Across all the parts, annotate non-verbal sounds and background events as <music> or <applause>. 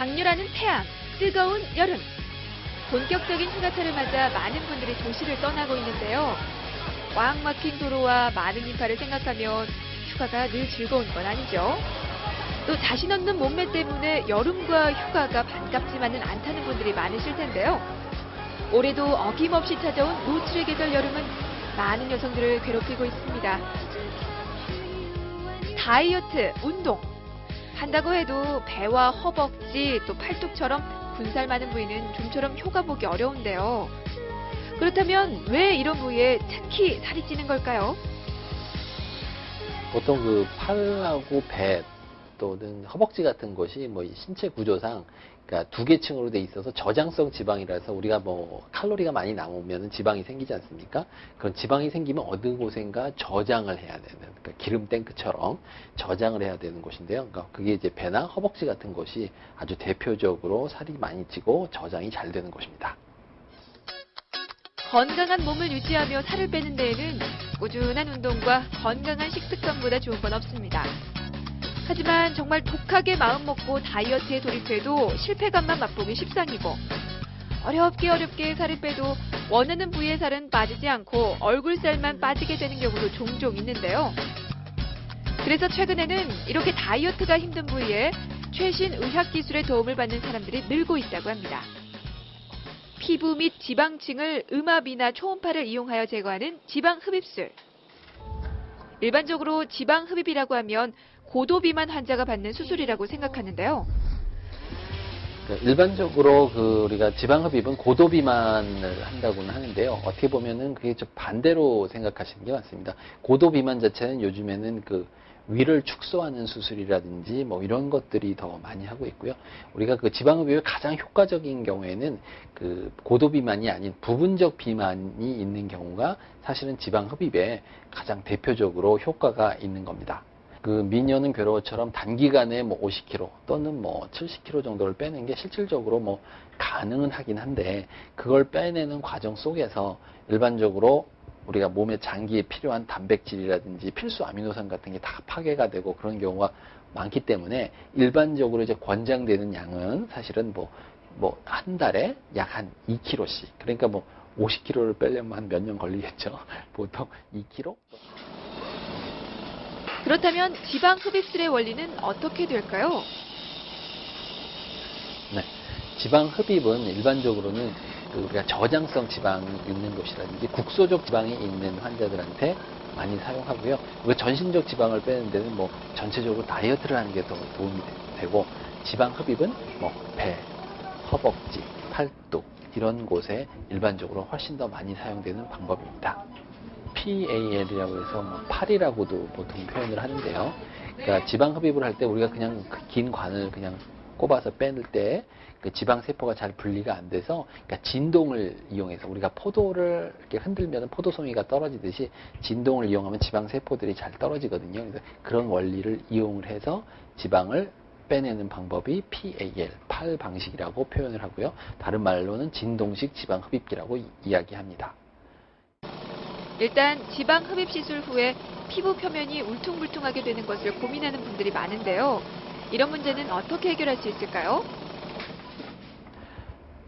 장렬하는 태양, 뜨거운 여름. 본격적인 휴가철을 맞아 많은 분들이 도시를 떠나고 있는데요. 꽉 막힌 도로와 많은 인파를 생각하면 휴가가 늘 즐거운 건 아니죠. 또 자신 없는 몸매 때문에 여름과 휴가가 반갑지만은 않다는 분들이 많으실 텐데요. 올해도 어김없이 찾아온 노출의 계절 여름은 많은 여성들을 괴롭히고 있습니다. 다이어트, 운동. 한다고 해도 배와 허벅지 또 팔뚝처럼 군살 많은 부위는 좀처럼 효과 보기 어려운데요. 그렇다면 왜 이런 부위에 특히 살이 찌는 걸까요? 보통 그 팔하고 배 또는 허벅지 같은 것이 뭐 신체 구조상 그러니까 두 개 층으로 돼 있어서 저장성 지방이라서 우리가 뭐 칼로리가 많이 남으면 지방이 생기지 않습니까? 그런 지방이 생기면 어느 곳인가 저장을 해야 되는 그러니까 기름 탱크처럼 저장을 해야 되는 곳인데요. 그러니까 그게 이제 배나 허벅지 같은 것이 아주 대표적으로 살이 많이 찌고 저장이 잘 되는 곳입니다. 건강한 몸을 유지하며 살을 빼는 데에는 꾸준한 운동과 건강한 식습관보다 좋은 건 없습니다. 하지만 정말 독하게 마음먹고 다이어트에 돌입해도 실패감만 맛보기 십상이고 어렵게 어렵게 살을 빼도 원하는 부위의 살은 빠지지 않고 얼굴살만 빠지게 되는 경우도 종종 있는데요. 그래서 최근에는 이렇게 다이어트가 힘든 부위에 최신 의학 기술의 도움을 받는 사람들이 늘고 있다고 합니다. 피부 및 지방층을 음압이나 초음파를 이용하여 제거하는 지방 흡입술. 일반적으로 지방 흡입이라고 하면 고도 비만 환자가 받는 수술이라고 생각하는데요. 그 일반적으로 그 우리가 지방 흡입은 고도 비만을 한다고는 하는데요. 어떻게 보면은 그게 좀 반대로 생각하시는 게 맞습니다. 고도 비만 자체는 요즘에는 그 위를 축소하는 수술이라든지 뭐 이런 것들이 더 많이 하고 있고요. 우리가 그 지방 흡입의 가장 효과적인 경우에는 그 고도 비만이 아닌 부분적 비만이 있는 경우가 사실은 지방 흡입에 가장 대표적으로 효과가 있는 겁니다. 그 미녀는 괴로워처럼 단기간에 뭐 50kg 또는 뭐 70kg 정도를 빼는 게 실질적으로 뭐 가능은 하긴 한데 그걸 빼내는 과정 속에서 일반적으로 우리가 몸의 장기에 필요한 단백질이라든지 필수 아미노산 같은 게 다 파괴가 되고 그런 경우가 많기 때문에 일반적으로 이제 권장되는 양은 사실은 뭐 뭐 한 달에 약 한 2kg씩 그러니까 뭐 50kg를 빼려면 한 몇 년 걸리겠죠. <laughs> 보통 2kg? 그렇다면 지방 흡입술의 원리는 어떻게 될까요? 네. 지방 흡입은 일반적으로는 그 우리가 저장성 지방이 있는 곳이라든지 국소적 지방이 있는 환자들한테 많이 사용하고요. 우리가 전신적 지방을 빼는 데는 뭐 전체적으로 다이어트를 하는 게 더 도움이 되고 지방 흡입은 뭐 배, 허벅지, 팔뚝 이런 곳에 일반적으로 훨씬 더 많이 사용되는 방법입니다. PAL이라고 해서 뭐 팔이라고도 보통 표현을 하는데요. 그러니까 지방 흡입을 할 때 우리가 그냥 그긴 관을 그냥 꼽아서 빼낼 때그 지방 세포가 잘 분리가 안 돼서 그러니까 진동을 이용해서 우리가 포도를 이렇게 흔들면 포도송이가 떨어지듯이 진동을 이용하면 지방 세포들이 잘 떨어지거든요. 그래서 그런 원리를 이용을 해서 지방을 빼내는 방법이 PAL, 팔 방식이라고 표현을 하고요. 다른 말로는 진동식 지방 흡입기라고 이- 이야기합니다. 일단 지방 흡입 시술 후에 피부 표면이 울퉁불퉁하게 되는 것을 고민하는 분들이 많은데요. 이런 문제는 어떻게 해결할 수 있을까요?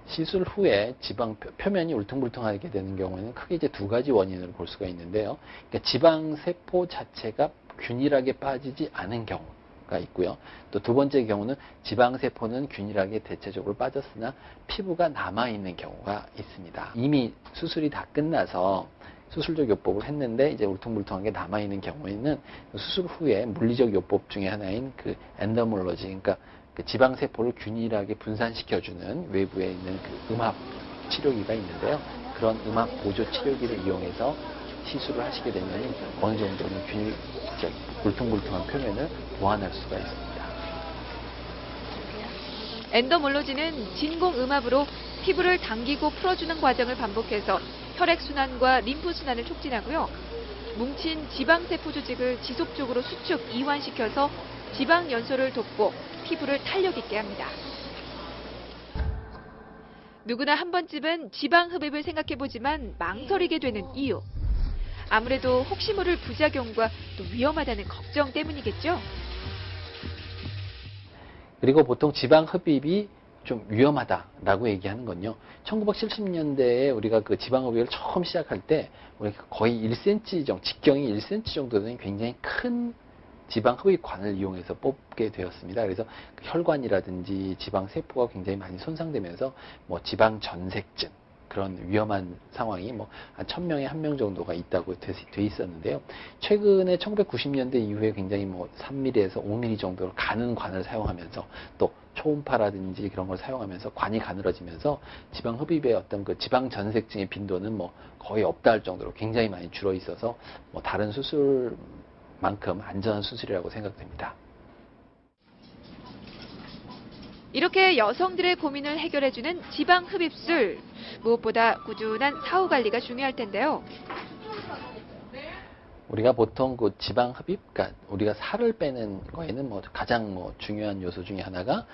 시술 후에 지방 표- 표면이 울퉁불퉁하게 되는 경우에는 크게 이제 두 가지 원인을 볼 수가 있는데요. 그러니까 지방 세포 자체가 균일하게 빠지지 않은 경우 가 있고요. 또 두 번째 경우는 지방 세포는 균일하게 대체적으로 빠졌으나 피부가 남아 있는 경우가 있습니다. 이미 수술이 다 끝나서 수술적 요법을 했는데 이제 울퉁불퉁한 게 남아 있는 경우에는 수술 후에 물리적 요법 중에 하나인 그 엔더몰로지, 그러니까 그 지방 세포를 균일하게 분산시켜주는 외부에 있는 그 음압 치료기가 있는데요. 그런 음압 보조 치료기를 이용해서 시술을 하시게 되면 어느 정도는 균일적 울퉁불퉁한 표면을 보완할 수가 있습니다. 엔더몰로지는 진공 음압으로 피부를 당기고 풀어주는 과정을 반복해서 혈액순환과 림프순환을 촉진하고요. 뭉친 지방세포 조직을 지속적으로 수축, 이완시켜서 지방 연소를 돕고 피부를 탄력 있게 합니다. 누구나 한 번쯤은 지방 흡입을 생각해보지만 망설이게 되는 이유. 아무래도 혹시 모를 부작용과 또 위험하다는 걱정 때문이겠죠. 그리고 보통 지방 흡입이 좀 위험하다라고 얘기하는 건요. 1970년대에 우리가 그 지방 흡입을 처음 시작할 때 우리가 거의 1cm 정도, 직경이 1cm 정도 되는 굉장히 큰 지방 흡입관을 이용해서 뽑게 되었습니다. 그래서 그 혈관이라든지 지방 세포가 굉장히 많이 손상되면서 뭐 지방 전색증 그런 위험한 상황이 뭐한 1000명에 한 명 정도가 있다고 돼, 돼 있었는데요. 최근에 1990년대 이후에 굉장히 뭐 3mm에서 5mm 정도로 가는 관을 사용하면서 또 초음파라든지 그런 걸 사용하면서 관이 가늘어지면서 지방 흡입의 어떤 그 지방 전색증의 빈도는 뭐 거의 없다 할 정도로 굉장히 많이 줄어 있어서 뭐 다른 수술만큼 안전한 수술이라고 생각됩니다. 이렇게 여성들의 고민을 해결해주는 지방 흡입술. 무엇보다 꾸준한 사후 관리가 중요할 텐데요. 우리가 보통 그 지방 흡입, 그러니까 우리가 살을 빼는 거에는 뭐 가장 뭐 중요한 요소 중에 하나가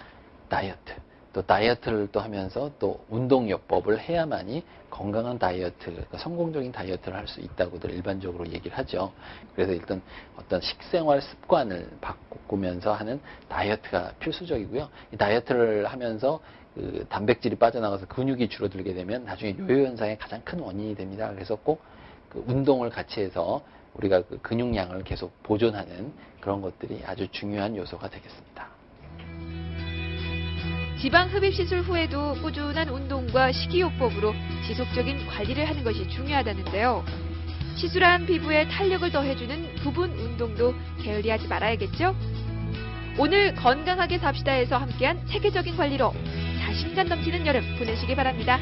다이어트. 또 다이어트를 또 하면서 또 운동요법을 해야만이 건강한 다이어트, 그러니까 성공적인 다이어트를 할 수 있다고들 일반적으로 얘기를 하죠. 그래서 일단 어떤 식생활 습관을 바꾸면서 하는 다이어트가 필수적이고요. 이 다이어트를 하면서 그 단백질이 빠져나가서 근육이 줄어들게 되면 나중에 요요 현상의 가장 큰 원인이 됩니다. 그래서 꼭 그 운동을 같이 해서 우리가 그 근육량을 계속 보존하는 그런 것들이 아주 중요한 요소가 되겠습니다. 지방 흡입 시술 후에도 꾸준한 운동과 식이요법으로 지속적인 관리를 하는 것이 중요하다는데요. 시술한 피부에 탄력을 더해주는 부분 운동도 게을리하지 말아야겠죠? 오늘 건강하게 삽시다에서 함께한 체계적인 관리로 자신감 넘치는 여름 보내시기 바랍니다.